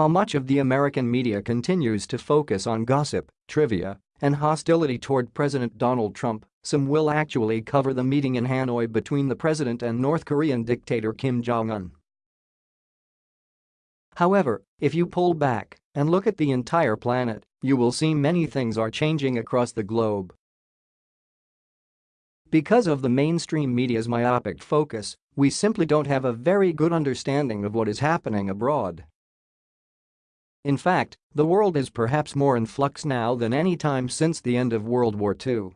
While much of the American media continues to focus on gossip, trivia, and hostility toward President Donald Trump, some will actually cover the meeting in Hanoi between the president and North Korean dictator Kim Jong-un. However, if you pull back and look at the entire planet, you will see many things are changing across the globe. Because of the mainstream media's myopic focus, we simply don't have a very good understanding of what is happening abroad. In fact, the world is perhaps more in flux now than any time since the end of World War II.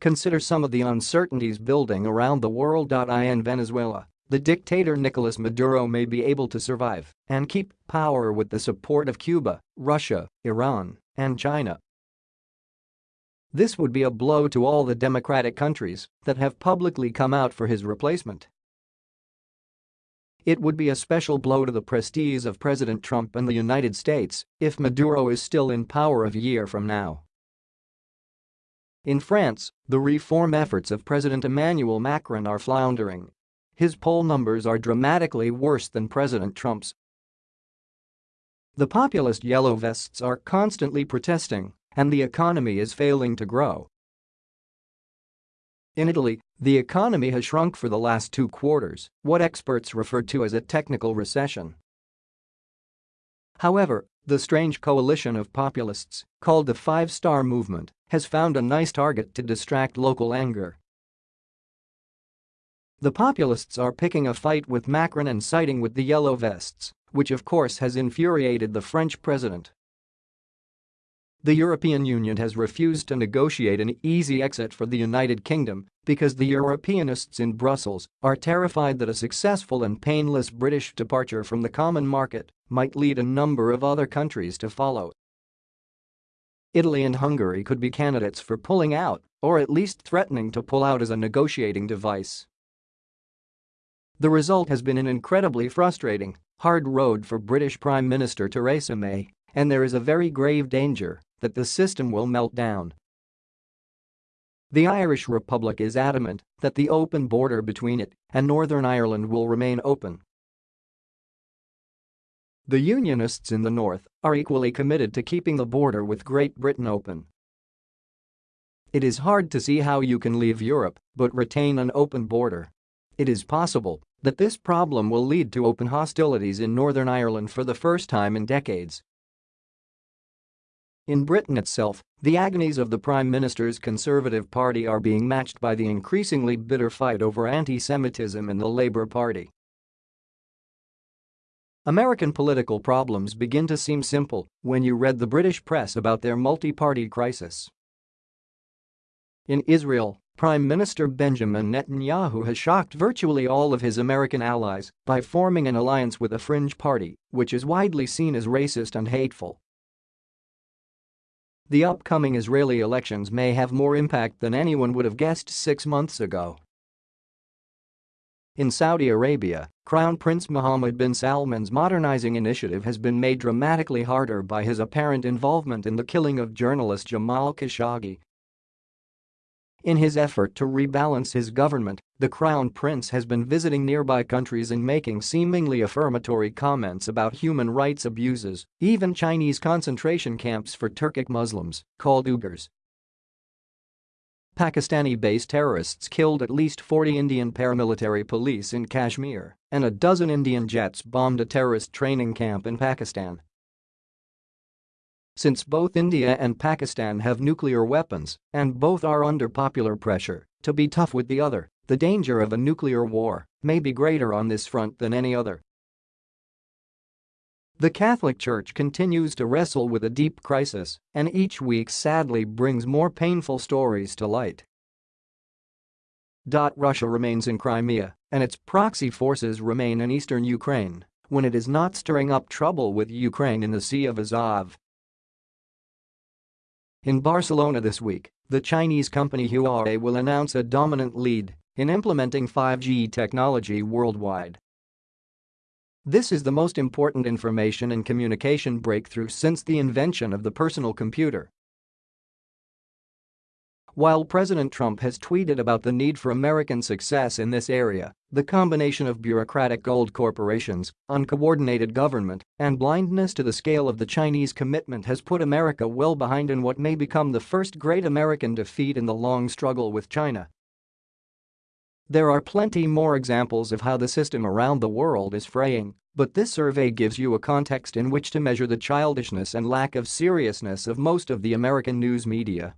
Consider some of the uncertainties building around the world. In Venezuela, the dictator Nicolas Maduro may be able to survive and keep power with the support of Cuba, Russia, Iran, and China. This would be a blow to all the democratic countries that have publicly come out for his replacement. It would be a special blow to the prestige of President Trump and the United States if Maduro is still in power a year from now. In France, the reform efforts of President Emmanuel Macron are floundering his poll numbers are dramatically worse than President Trump's. The populist yellow vests are constantly protesting, and the economy is failing to grow. In Italy, the economy has shrunk for the last two quarters, what experts refer to as a technical recession. However, the strange coalition of populists, called the Five Star Movement, has found a nice target to distract local anger the populists are picking a fight with Macron and siding with the Yellow Vests, which of course has infuriated the French president. The European Union has refused to negotiate an easy exit for the United Kingdom because the Europeanists in Brussels are terrified that a successful and painless British departure from the common market might lead a number of other countries to follow. Italy and Hungary could be candidates for pulling out, or at least threatening to pull out as a negotiating device. The result has been an incredibly frustrating, hard road for British Prime Minister Theresa May, and there is a very grave danger that the system will melt down. The Irish Republic is adamant that the open border between it and Northern Ireland will remain open. The Unionists in the north are equally committed to keeping the border with Great Britain open. It is hard to see how you can leave Europe but retain an open border. It is possible that this problem will lead to open hostilities in Northern Ireland for the first time in decades. In Britain itself, the agonies of the Prime Minister's Conservative Party are being matched by the increasingly bitter fight over anti-Semitism in the Labour Party. American political problems begin to seem simple when you read the British press about their multi-party crisis. In Israel, Prime Minister Benjamin Netanyahu has shocked virtually all of his American allies by forming an alliance with a fringe party, which is widely seen as racist and hateful. The upcoming Israeli elections may have more impact than anyone would have guessed six months ago. In Saudi Arabia, Crown Prince Mohammed bin Salman's modernizing initiative has been made dramatically harder by his apparent involvement in the killing of journalist Jamal Khashoggi in his effort to rebalance his government, the crown prince has been visiting nearby countries and making seemingly affirmatory comments about human rights abuses, even Chinese concentration camps for Turkic Muslims, called Uyghurs. Pakistani-based terrorists killed at least 40 Indian paramilitary police in Kashmir, and a dozen Indian jets bombed a terrorist training camp in Pakistan. Since both India and Pakistan have nuclear weapons and both are under popular pressure to be tough with the other, the danger of a nuclear war may be greater on this front than any other. The Catholic Church continues to wrestle with a deep crisis and each week sadly brings more painful stories to light. Russia remains in Crimea and its proxy forces remain in eastern Ukraine when it is not stirring up trouble with Ukraine in the Sea of Azov in Barcelona this week, the Chinese company Huawei will announce a dominant lead in implementing 5G technology worldwide. This is the most important information and communication breakthrough since the invention of the personal computer. While President Trump has tweeted about the need for American success in this area, the combination of bureaucratic gold corporations, uncoordinated government, and blindness to the scale of the Chinese commitment has put America well behind in what may become the first great American defeat in the long struggle with China. There are plenty more examples of how the system around the world is fraying, but this survey gives you a context in which to measure the childishness and lack of seriousness of most of the American news media.